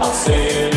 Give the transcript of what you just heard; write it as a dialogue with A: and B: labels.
A: I'll say it.